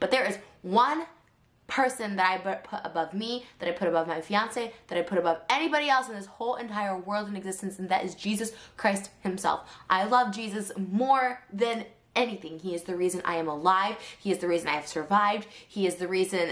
But there is one person that I put above me, that I put above my fiance, that I put above anybody else in this whole entire world in existence, and that is Jesus Christ himself. I love Jesus more than anything. He is the reason I am alive. He is the reason I have survived. He is the reason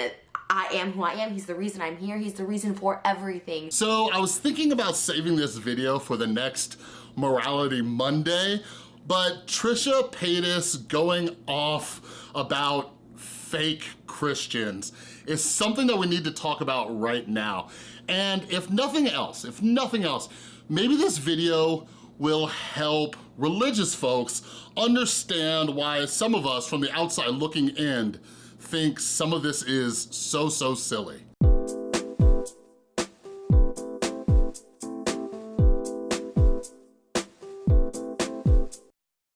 I am who I am. He's the reason I'm here. He's the reason for everything. So I was thinking about saving this video for the next Morality Monday, but Trisha Paytas going off about fake Christians is something that we need to talk about right now. And if nothing else, if nothing else, maybe this video will help religious folks understand why some of us from the outside looking in think some of this is so, so silly.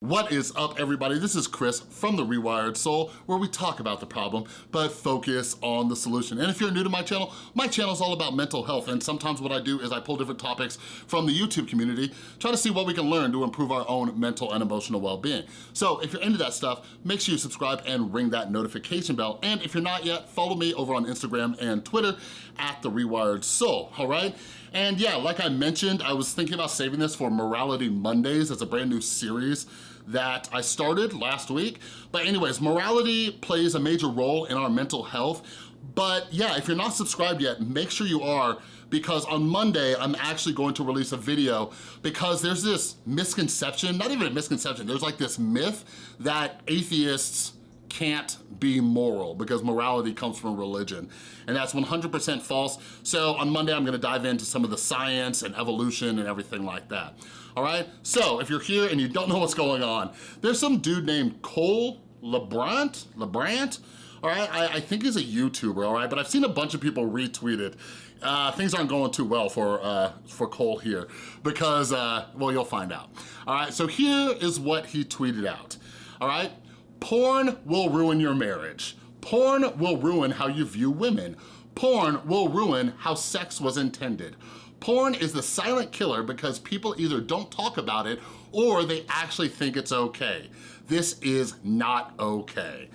What is up everybody? This is Chris from The Rewired Soul where we talk about the problem but focus on the solution. And if you're new to my channel, my channel is all about mental health and sometimes what I do is I pull different topics from the YouTube community, try to see what we can learn to improve our own mental and emotional well-being. So if you're into that stuff, make sure you subscribe and ring that notification bell. And if you're not yet, follow me over on Instagram and Twitter at The Rewired Soul, all right? And yeah, like I mentioned, I was thinking about saving this for Morality Mondays as a brand new series that I started last week. But anyways, morality plays a major role in our mental health. But yeah, if you're not subscribed yet, make sure you are because on Monday, I'm actually going to release a video because there's this misconception, not even a misconception, there's like this myth that atheists can't be moral because morality comes from religion. And that's 100% false. So on Monday, I'm gonna dive into some of the science and evolution and everything like that. All right, so if you're here and you don't know what's going on, there's some dude named Cole LaBrant, LaBrant, all right? I, I, think he's a YouTuber, all right? But I've seen a bunch of people retweet it. Uh, things aren't going too well for, uh, for Cole here because, uh, well, you'll find out. All right, so here is what he tweeted out, all right? Porn will ruin your marriage. Porn will ruin how you view women. Porn will ruin how sex was intended. Porn is the silent killer because people either don't talk about it or they actually think it's okay. This is not okay.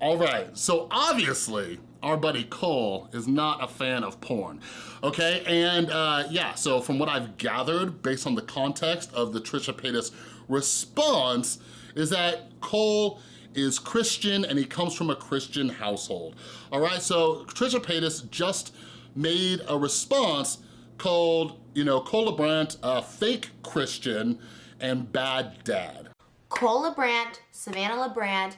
All right, so obviously, our buddy Cole is not a fan of porn, okay? And uh, yeah, so from what I've gathered based on the context of the Trisha Paytas response is that Cole is Christian and he comes from a Christian household. All right, so Trisha Paytas just made a response called, you know, Cole LaBrant, a fake Christian and bad dad. Cole LaBrant, Savannah LaBrant,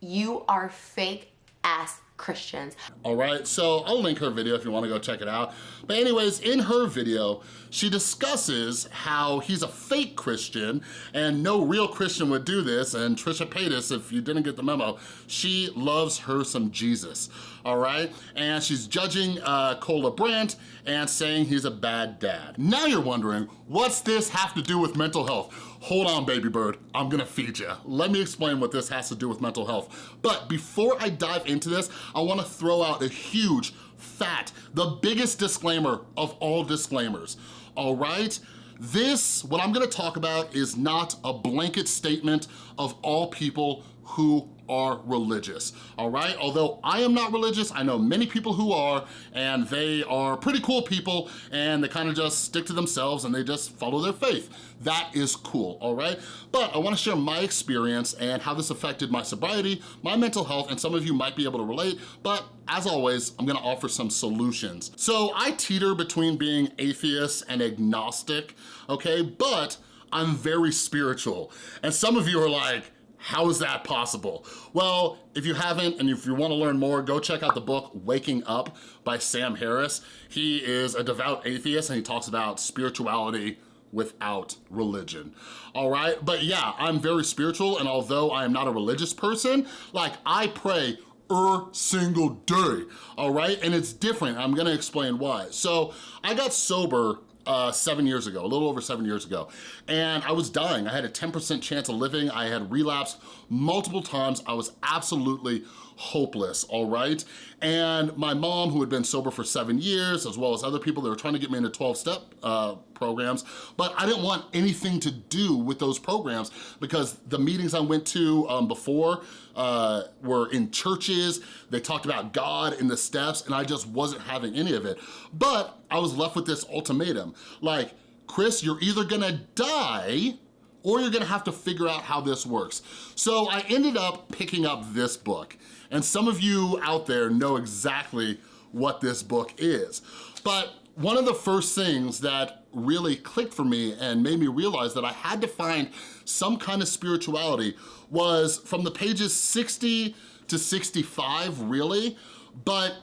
you are fake ass Christians. All right, so I'll link her video if you wanna go check it out. But anyways, in her video, she discusses how he's a fake Christian and no real Christian would do this. And Trisha Paytas, if you didn't get the memo, she loves her some Jesus, all right? And she's judging uh, Cole LaBrant and saying he's a bad dad. Now you're wondering, what's this have to do with mental health? Hold on, baby bird, I'm gonna feed you. Let me explain what this has to do with mental health. But before I dive into this, I wanna throw out a huge, fat, the biggest disclaimer of all disclaimers, all right? This, what I'm gonna talk about is not a blanket statement of all people who are religious, all right? Although I am not religious, I know many people who are, and they are pretty cool people, and they kind of just stick to themselves and they just follow their faith. That is cool, all right? But I wanna share my experience and how this affected my sobriety, my mental health, and some of you might be able to relate, but as always, I'm gonna offer some solutions. So I teeter between being atheist and agnostic, okay? But I'm very spiritual. And some of you are like, how is that possible? Well, if you haven't and if you wanna learn more, go check out the book Waking Up by Sam Harris. He is a devout atheist and he talks about spirituality without religion, all right? But yeah, I'm very spiritual and although I am not a religious person, like I pray er single day, all right? And it's different, I'm gonna explain why. So I got sober uh, seven years ago, a little over seven years ago. And I was dying. I had a 10% chance of living. I had relapsed multiple times. I was absolutely hopeless, all right? And my mom, who had been sober for seven years, as well as other people that were trying to get me into 12-step uh, programs, but I didn't want anything to do with those programs because the meetings I went to um, before uh, were in churches, they talked about God in the steps, and I just wasn't having any of it. But I was left with this ultimatum, like, Chris, you're either gonna die or you're gonna have to figure out how this works. So I ended up picking up this book. And some of you out there know exactly what this book is. But one of the first things that really clicked for me and made me realize that I had to find some kind of spirituality was from the pages 60 to 65, really. But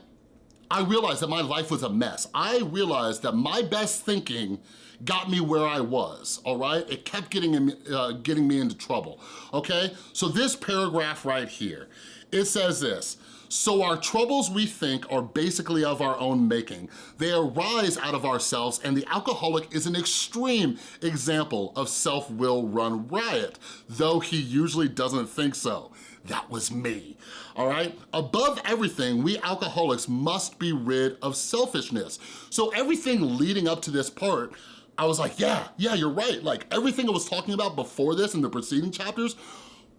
I realized that my life was a mess. I realized that my best thinking got me where I was, all right? It kept getting, uh, getting me into trouble, okay? So this paragraph right here, it says this, so our troubles, we think, are basically of our own making. They arise out of ourselves, and the alcoholic is an extreme example of self-will run riot, though he usually doesn't think so. That was me, all right? Above everything, we alcoholics must be rid of selfishness. So everything leading up to this part, I was like, yeah, yeah, you're right. Like everything I was talking about before this in the preceding chapters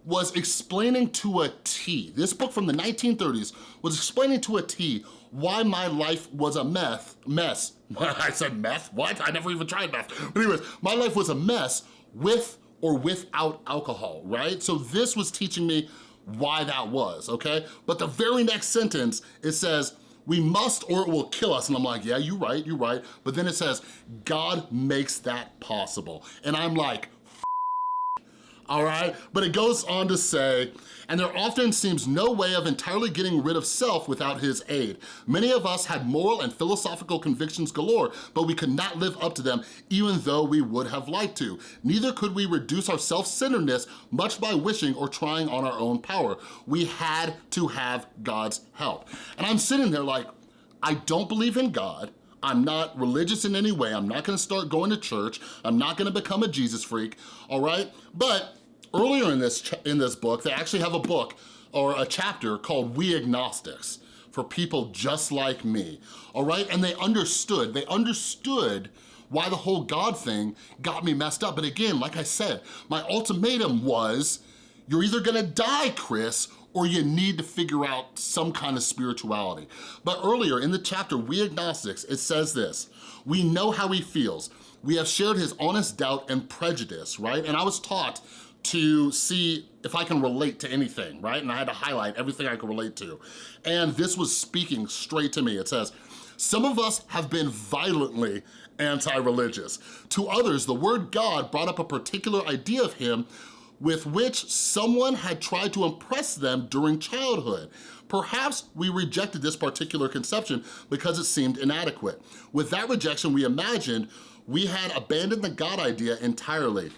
was explaining to a T, this book from the 1930s was explaining to a T why my life was a meth, mess. I said meth, what? I never even tried meth. But anyways, my life was a mess with or without alcohol, right? So this was teaching me why that was, okay? But the very next sentence, it says, we must or it will kill us. And I'm like, yeah, you're right, you're right. But then it says, God makes that possible. And I'm like, all right? But it goes on to say, and there often seems no way of entirely getting rid of self without his aid. Many of us had moral and philosophical convictions galore, but we could not live up to them even though we would have liked to. Neither could we reduce our self-centeredness much by wishing or trying on our own power. We had to have God's help. And I'm sitting there like, I don't believe in God, I'm not religious in any way. I'm not gonna start going to church. I'm not gonna become a Jesus freak, all right? But Earlier in this, in this book, they actually have a book or a chapter called We Agnostics for people just like me, all right? And they understood, they understood why the whole God thing got me messed up. But again, like I said, my ultimatum was, you're either gonna die, Chris, or you need to figure out some kind of spirituality. But earlier in the chapter, We Agnostics, it says this, we know how he feels. We have shared his honest doubt and prejudice, right? And I was taught to see if I can relate to anything, right? And I had to highlight everything I could relate to. And this was speaking straight to me. It says, some of us have been violently anti-religious. To others, the word God brought up a particular idea of him with which someone had tried to impress them during childhood. Perhaps we rejected this particular conception because it seemed inadequate. With that rejection, we imagined we had abandoned the God idea entirely.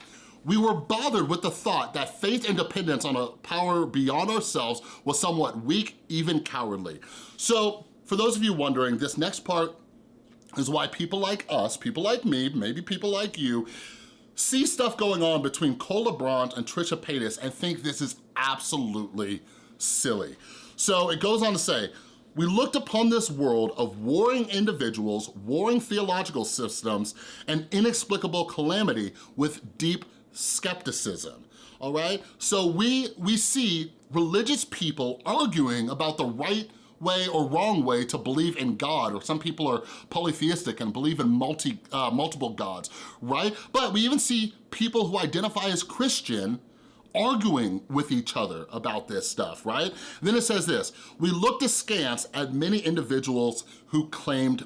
We were bothered with the thought that faith and dependence on a power beyond ourselves was somewhat weak, even cowardly. So for those of you wondering, this next part is why people like us, people like me, maybe people like you, see stuff going on between Cole LeBron and Trisha Paytas and think this is absolutely silly. So it goes on to say, we looked upon this world of warring individuals, warring theological systems, and inexplicable calamity with deep skepticism, all right? So we, we see religious people arguing about the right way or wrong way to believe in God, or some people are polytheistic and believe in multi, uh, multiple gods, right? But we even see people who identify as Christian arguing with each other about this stuff, right? Then it says this, we looked askance at many individuals who claimed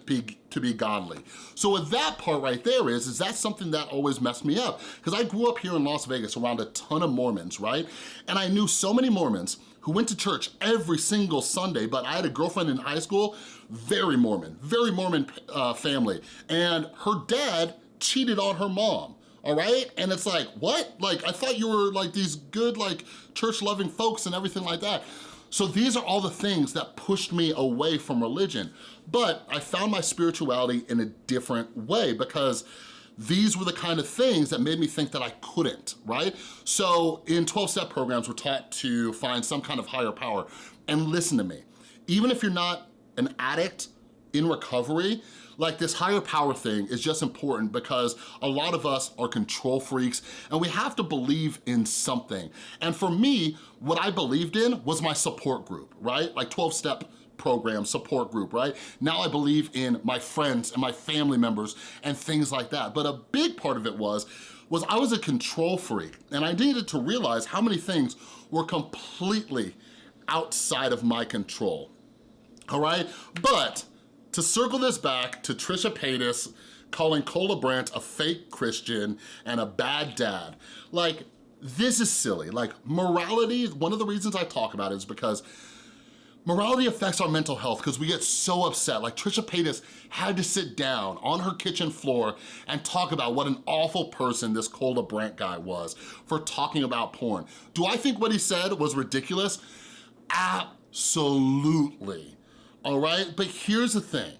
to be godly. So with that part right there is, is that something that always messed me up? Because I grew up here in Las Vegas around a ton of Mormons, right? And I knew so many Mormons who went to church every single Sunday, but I had a girlfriend in high school, very Mormon, very Mormon uh, family, and her dad cheated on her mom all right? And it's like, what? Like, I thought you were like these good, like church-loving folks and everything like that. So these are all the things that pushed me away from religion. But I found my spirituality in a different way because these were the kind of things that made me think that I couldn't, right? So in 12-step programs, we're taught to find some kind of higher power. And listen to me, even if you're not an addict in recovery, like this higher power thing is just important because a lot of us are control freaks and we have to believe in something. And for me, what I believed in was my support group, right? Like 12-step program, support group, right? Now I believe in my friends and my family members and things like that. But a big part of it was, was I was a control freak and I needed to realize how many things were completely outside of my control, all right? But to circle this back to Trisha Paytas calling Cole LaBrant a fake Christian and a bad dad, like, this is silly. Like, morality, one of the reasons I talk about it is because Morality affects our mental health because we get so upset. Like Trisha Paytas had to sit down on her kitchen floor and talk about what an awful person this Cole LaBrant guy was for talking about porn. Do I think what he said was ridiculous? Absolutely, all right? But here's the thing,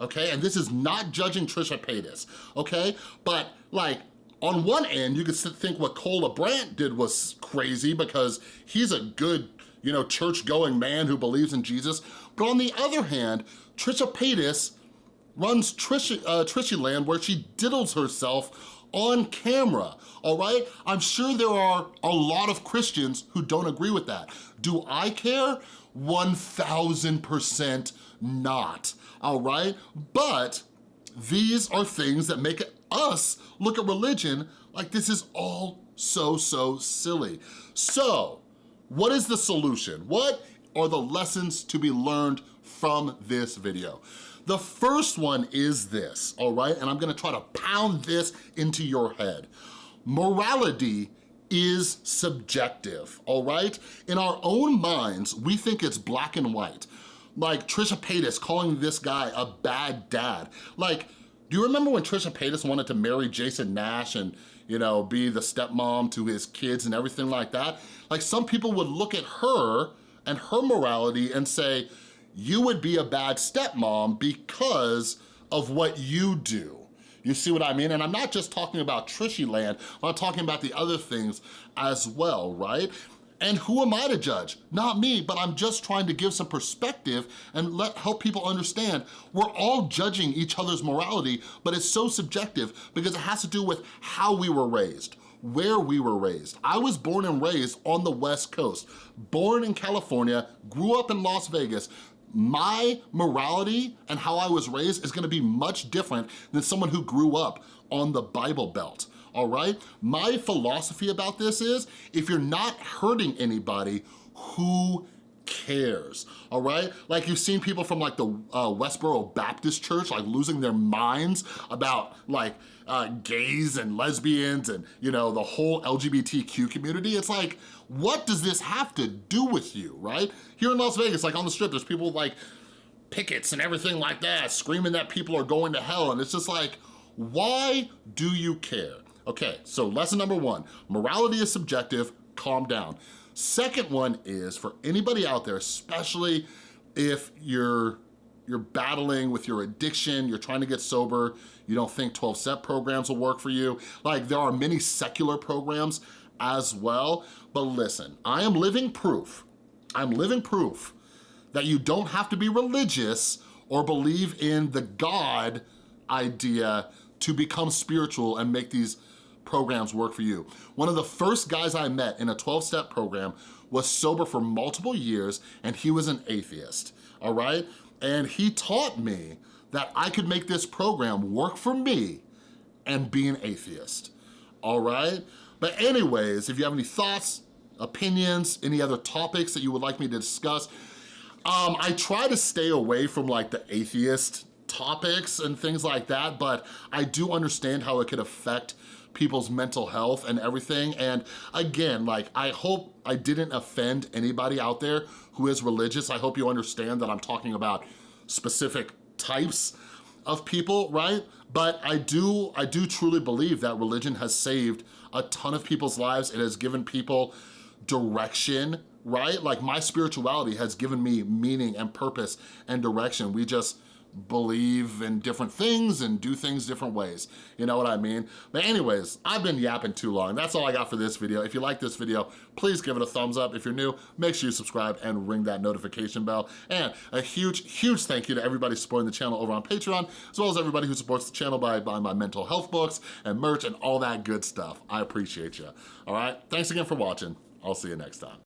okay? And this is not judging Trisha Paytas, okay? But like, on one end, you could think what Cole LaBrant did was crazy because he's a good you know, church-going man who believes in Jesus. But on the other hand, Trisha Paytas runs Trisha, uh, Trishy Land where she diddles herself on camera, all right? I'm sure there are a lot of Christians who don't agree with that. Do I care? 1,000% not, all right? But these are things that make us look at religion like this is all so, so silly. So, what is the solution? What are the lessons to be learned from this video? The first one is this, all right? And I'm gonna try to pound this into your head. Morality is subjective, all right? In our own minds, we think it's black and white. Like Trisha Paytas calling this guy a bad dad. Like, do you remember when Trisha Paytas wanted to marry Jason Nash and you know, be the stepmom to his kids and everything like that. Like some people would look at her and her morality and say, you would be a bad stepmom because of what you do. You see what I mean? And I'm not just talking about Trishy land, I'm talking about the other things as well, right? And who am I to judge? Not me, but I'm just trying to give some perspective and let help people understand we're all judging each other's morality, but it's so subjective because it has to do with how we were raised where we were raised. I was born and raised on the West Coast, born in California, grew up in Las Vegas, my morality and how I was raised is gonna be much different than someone who grew up on the Bible Belt all right? My philosophy about this is, if you're not hurting anybody, who cares, all right? Like you've seen people from like the uh, Westboro Baptist Church like losing their minds about like uh, gays and lesbians and you know, the whole LGBTQ community. It's like, what does this have to do with you, right? Here in Las Vegas, like on the strip, there's people like pickets and everything like that, screaming that people are going to hell. And it's just like, why do you care? Okay, so lesson number one, morality is subjective, calm down. Second one is for anybody out there, especially if you're you're battling with your addiction, you're trying to get sober, you don't think 12-step programs will work for you. Like there are many secular programs as well, but listen, I am living proof, I'm living proof that you don't have to be religious or believe in the God idea to become spiritual and make these programs work for you. One of the first guys I met in a 12-step program was sober for multiple years and he was an atheist, all right? And he taught me that I could make this program work for me and be an atheist, all right? But anyways, if you have any thoughts, opinions, any other topics that you would like me to discuss, um, I try to stay away from like the atheist topics and things like that, but I do understand how it could affect people's mental health and everything. And again, like, I hope I didn't offend anybody out there who is religious. I hope you understand that I'm talking about specific types of people, right? But I do, I do truly believe that religion has saved a ton of people's lives. It has given people direction, right? Like my spirituality has given me meaning and purpose and direction. We just believe in different things and do things different ways. You know what I mean? But anyways, I've been yapping too long. That's all I got for this video. If you like this video, please give it a thumbs up. If you're new, make sure you subscribe and ring that notification bell. And a huge, huge thank you to everybody supporting the channel over on Patreon, as well as everybody who supports the channel by buying my mental health books and merch and all that good stuff. I appreciate you. All right, thanks again for watching. I'll see you next time.